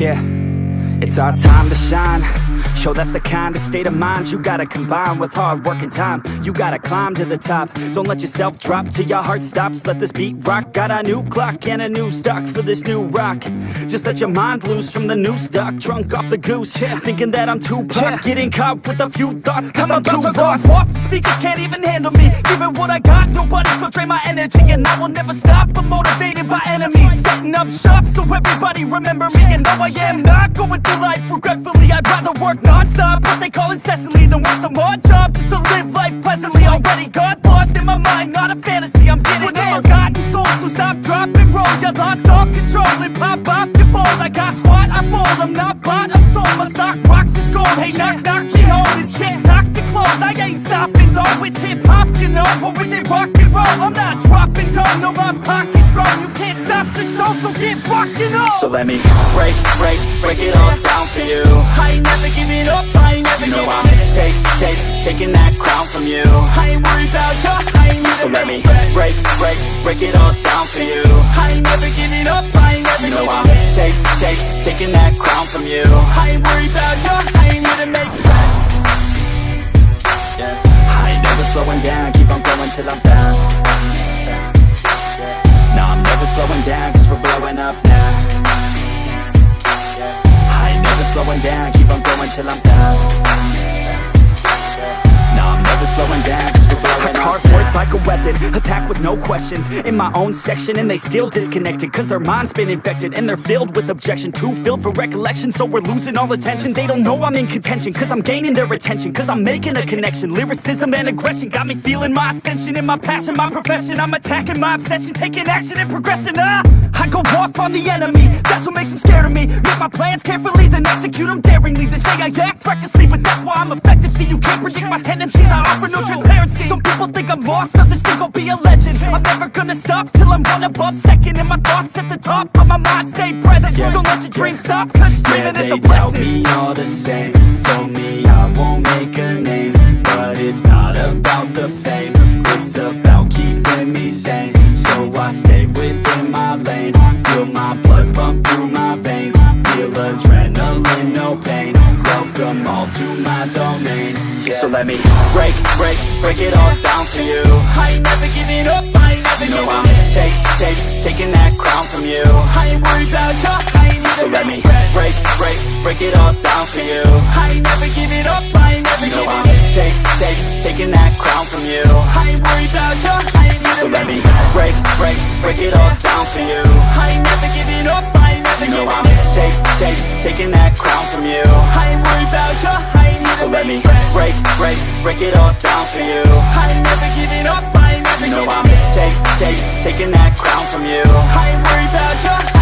Yeah, it's our time to shine Show that's the kind of state of mind you gotta combine with hard work and time. You gotta climb to the top. Don't let yourself drop till your heart stops. Let this beat rock. Got a new clock and a new stock for this new rock. Just let your mind loose from the new stock. Drunk off the goose, yeah. thinking that I'm too pop. Yeah. Getting caught with a few thoughts, cause I'm, I'm too lost. Off, the speakers can't even handle me. Giving what I got, nobody's gonna drain my energy. And I will never stop. I'm motivated by enemies. Setting up shop so everybody remember me. And though I am not going through life regretfully, I'd rather work non-stop What they call incessantly. Than work some odd job Just to live life pleasantly. Already got lost in my mind Not a fantasy, I'm getting it Forgotten soul, so stop, drop, and roll. You lost all control. And pop off your ball. I got squat, I fall, I'm not bought, I'm sold. My stock rocks, it's gold. Hey, knock, knock, she holding shit Talk to close, I ain't stopping though. It's hip-hop, you know, or is it rock and roll? I'm not dropping down, no, my pocket's So let me break, break, break it all down for you. I ain't never giving up, I ain't never You know I'm take, take, taking that crown from you. I ain't worried about you, I ain't So let me break, break, break it all down for you. I ain't never giving up, I ain't never You know I'm up take, take, taking that crown from you. I ain't worried about you, I ain't here to make friends yeah. I ain't never slowing down, keep on going till I'm down No, I'm never slowing down, cause we're blowing up slowing down, keep on going till I'm down. I'm never slowing down, cause we're blowing I carve like a weapon Attack with no questions. In my own section And they still disconnected Cause their mind's been infected And they're filled with objection. Too filled for recollection So we're losing all attention. They don't know I'm in contention Cause I'm gaining their attention Cause I'm making a connection. Lyricism and aggression Got me feeling my ascension. In my passion, my profession I'm attacking my obsession Taking action and progressing! I go off on the enemy. That's what makes them scared of me. Make my plans carefully Then execute them daringly. They say I act recklessly But that's why I'm effective See you can't predict my tendencies. I offer no transparency. Some people think I'm lost Others think I'll be a legend. I'm never gonna stop Till I'm one above second And my thoughts at the top But my mind. Stay present. Yeah. Don't let your dreams stop Cause Yeah, dreaming is they a tell blessing. me all the same. Told me I won't make a name But it's not about the fame. It's about keeping me sane So I stay Welcome all to my domain yeah. So let me break, break, break it all down for you I ain't never giving up I ain't never You know I'm take, take, taking that crown from you I ain't worried about you I ain't So let me break, break, break it all down for you I ain't never giving up I ain't never You know I'm take, take, taking that crown from you I ain't worried about you I ain't So let me break, break, break it all down for you I ain't never giving up I ain't never You know I'm take, take, taking that crown from you I ain't worried about you, I So let me break, break, break it all down for you. I ain't never giving up, I ain't never you know giving I'm take, take, taking that crown from you. I ain't worried about you